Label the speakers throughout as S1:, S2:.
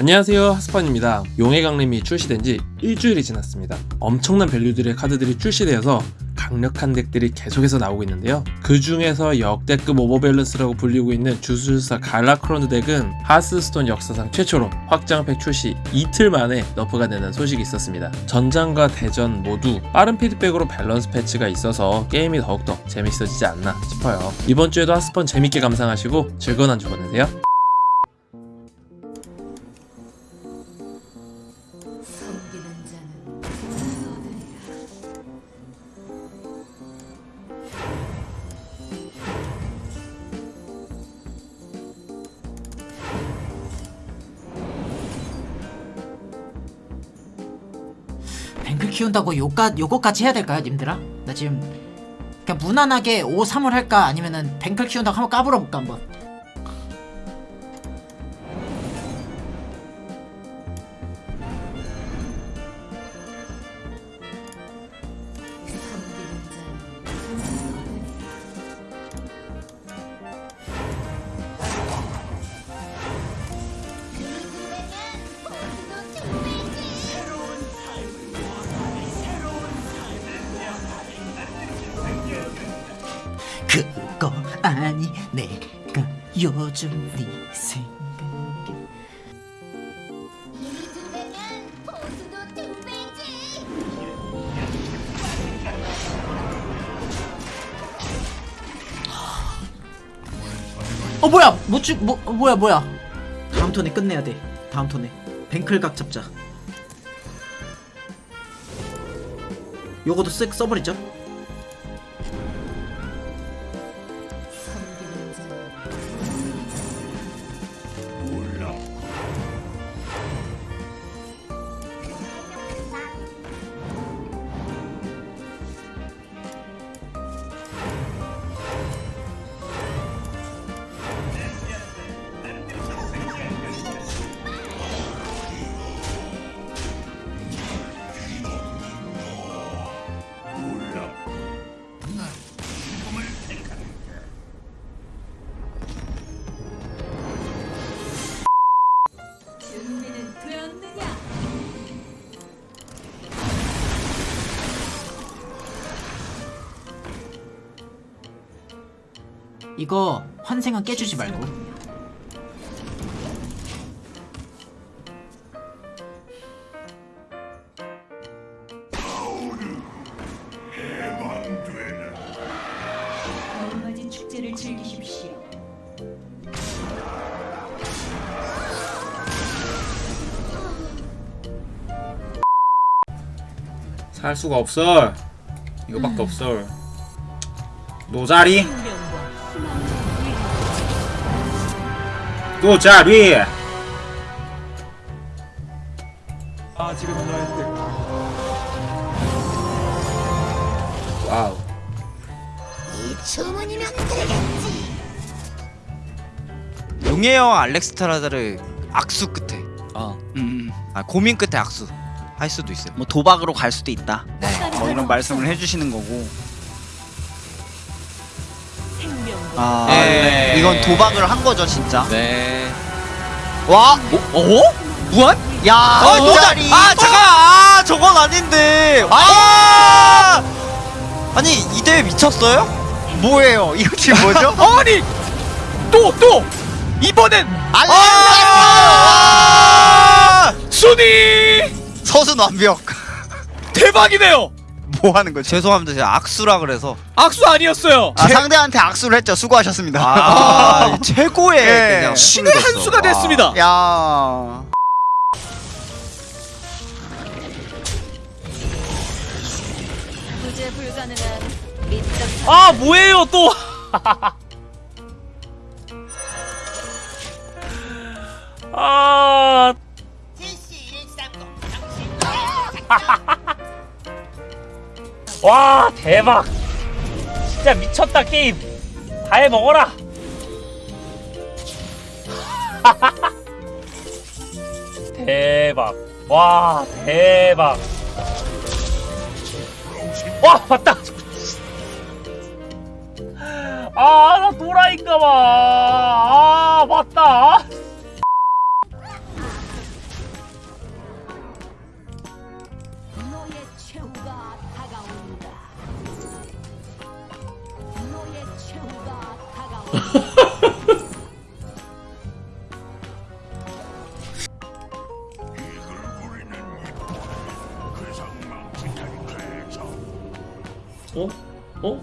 S1: 안녕하세요 하스펀입니다. 용의 강림이 출시된 지 일주일이 지났습니다. 엄청난 value들의 카드들이 출시되어서 강력한 deck들이 계속해서 나오고 있는데요. 그 중에서 역대급 overbalance라고 불리고 있는 주술사 갈라크로드 deck은 하스스톤 역사상 최초로 확장팩 출시 이틀 만에 nerf가 되는 소식이 있었습니다. 전장과 대전 모두 빠른 피드백으로 밸런스 패치가 있어서 게임이 더욱더 재밌어지지 않나 싶어요. 이번 주에도 하스펀 재밌게 감상하시고 즐거운 한 주 보내세요
S2: 키운다고 요까, 요거까지 해야 될까요 님들아? 나 지금 그냥 무난하게 5, 3을 할까 아니면은 뱅클 키운다고 한번 까불어볼까 한번 아니 내가 요즘 네 생각에.
S3: 배면 보수도 두 배지.
S2: 어 뭐야? 뭐쭉 뭐 어, 뭐야 뭐야? 다음 턴에 끝내야 돼. 다음 턴에. 뱅클 각 잡자. 요거도 쓱 써버리죠 이거 환생은 깨주지 말고
S4: 얼마진 축제를 즐기십시오.
S5: 살 수가 없어. 이거밖에 없어. no 자리, no 자리. wow.
S3: 이 주문이면 되겠지.
S6: 용의 형 알렉스트라다를 악수 끝에
S7: 어.
S6: 음, 아, 고민 끝에 악수 할 수도 있어요
S7: 뭐 도박으로 갈 수도 있다.
S6: 네.
S7: 뭐 이런 말씀을 해주시는 거고. 아,
S6: 네.
S7: 이건 도박을 한 거죠, 진짜.
S6: 네
S7: 와, 어? 무한? 야,
S6: 아,
S7: 노자리.
S6: 아 잠깐 아 저건 아닌데 아 아니 이 대회 미쳤어요?
S7: 뭐예요? 이거 지금 뭐죠?
S6: 아니 또 또 이번엔
S7: 아!
S6: 순위
S7: 서순 완벽.
S6: 대박이네요
S7: 뭐 하는 거죠?
S6: 죄송합니다 제가 악수라 그래서
S5: 악수 아니었어요.
S7: 아, 상대한테 악수를 했죠. 수고하셨습니다.
S6: 아 최고의
S7: 예.
S6: 그냥
S5: 신의 한. 수가
S6: 와.
S5: 됐습니다.
S7: 야.
S4: 불가능한 밑장
S5: 아 뭐예요 또? 아 와 대박. 진짜 미쳤다 게임. 다 해먹어라. 대박. 와 대박. 와 맞다. 아나 도라인가봐. 아 맞다
S1: 어? 어?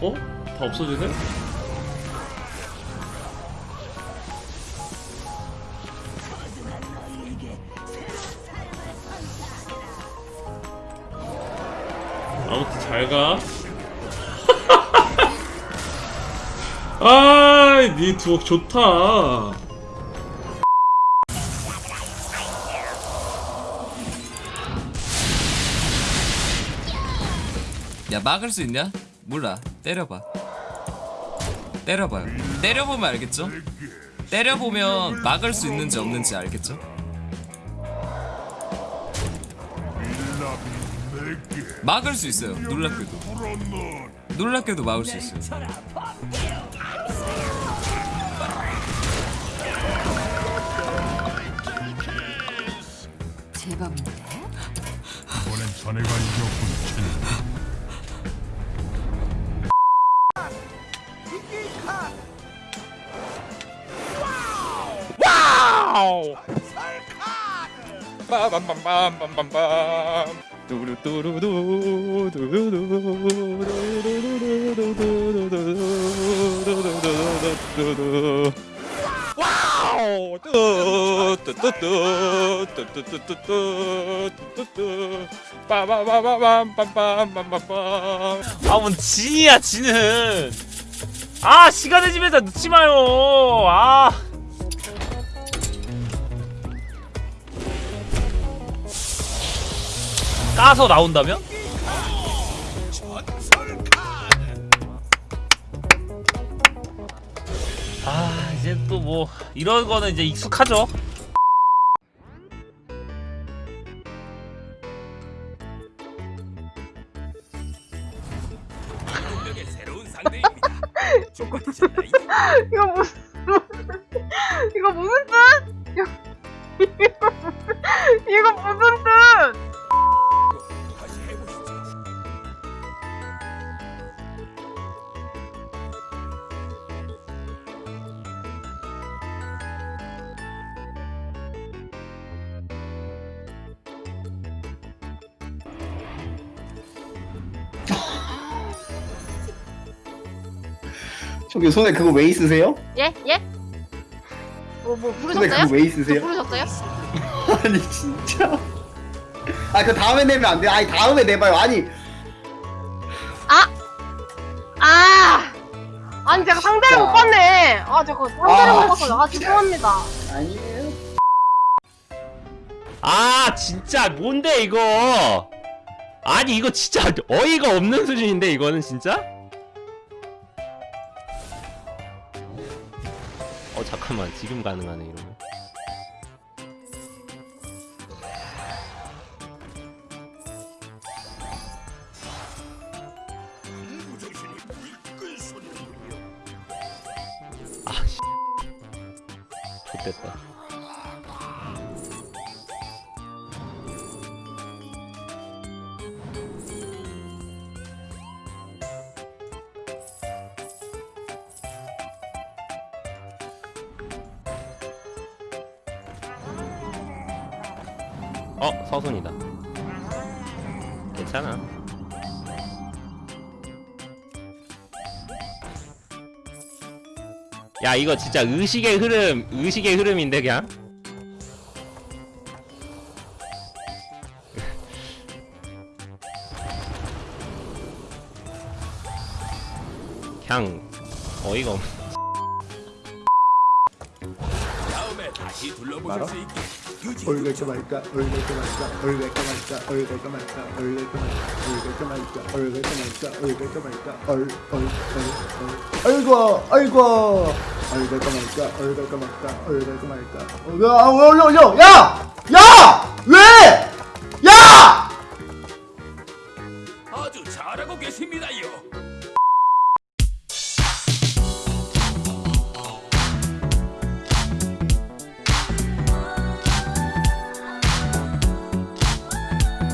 S1: 어? 다 없어지네? 아무튼 잘 가. 아, 니 두억 좋다.
S8: 야 막을 수 있냐? 몰라 때려봐 때려봐요 때려보면 알겠죠? 때려보면 막을 수 있는지 없는지 알겠죠? 막을 수 있어요. 놀랍게도. 놀랍게도 막을 수 있어요.
S4: 제법인데.
S5: 와우 마요. 아 까서 나온다면? 아 이제 또 뭐 이런 거는 이제 익숙하죠
S9: 이거 무슨 이거 무슨 뜻? 이거 무슨- 뜻?
S10: 저기 손에 그거 왜 있으세요?
S9: 예? 예? 뭐, 뭐
S10: 손에
S9: 부르셨어요?
S10: 그거
S9: 왜저
S10: 있으세요?
S9: 부르셨어요?
S10: 아니 진짜 아그 다음에 내면 안 돼요 아니 다음에 내봐요 아니
S9: 아! 아! 아니 제가 상대를
S10: 자.
S9: 못 봤네. 아 제가 상대를
S10: 아,
S9: 못 봤어요. 아 죄송합니다.
S10: 아니에요
S5: 아 진짜 뭔데 이거 아니 이거 진짜 어이가 없는 수준인데 이거는 진짜? 어 잠깐만. 지금 가능하네 이러면 어 서순이다. 괜찮아. 야 이거 진짜 의식의 흐름 의식의 흐름인데 그냥? 그냥 어이가 없
S10: 얼갈까 말까 얼갈까 말까 얼갈까 말까 얼갈까 말까 얼갈까 말까 얼갈까 말까 얼갈까 말까 얼갈까 말까 얼얼얼 아이고 아이고 얼갈까 말까 얼갈까 말까 얼갈까 말까 야 올려 올려 야! 야!